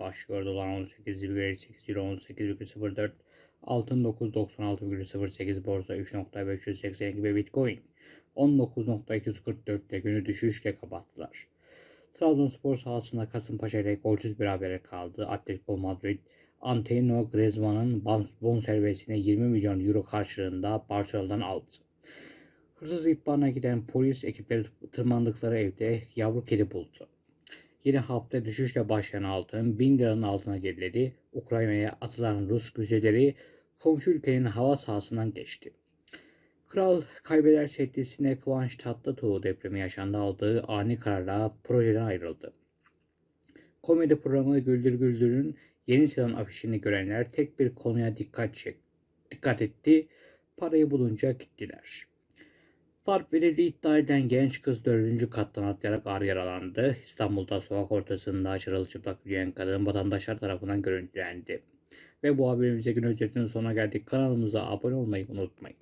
Başlıyor dolar 18,8 euro 18,04 altın 996,08 borsa 3.582 ve bitcoin 19.244'te günü düşüşle kapattılar. Trabzonspor sahasında Kasımpaşa ile golsüz berabere kaldı. Atletico Madrid Antonio Griezmann'ın bonservisine 20 milyon euro karşılığında Barcelona'dan aldı. Hırsız ihbarına giden polis ekipleri tırmandıkları evde yavru kedi buldu. Yine hafta düşüşle başlayan altın 1000 liranın altına geriledi. Ukrayna'ya atılan Rus güzeleri komşu ülkenin hava sahasından geçti. Kral kaybeder setlisine Kıvanç Tatlıtuğ depremi yaşandı aldığı ani kararla projeden ayrıldı. Komedi programı Güldür Güldür'ün yeni sezon afişini görenler tek bir konuya dikkat çek dikkat etti. Parayı bulunca gittiler. Darp verildiği iddia eden genç kız dördüncü kattan atlayarak ağır yaralandı. İstanbul'da sokak ortasında çırılçıplak yürüyen kadın vatandaşlar tarafından görüntülendi. Ve bu haberimize gün özetinin sonuna geldik. Kanalımıza abone olmayı unutmayın.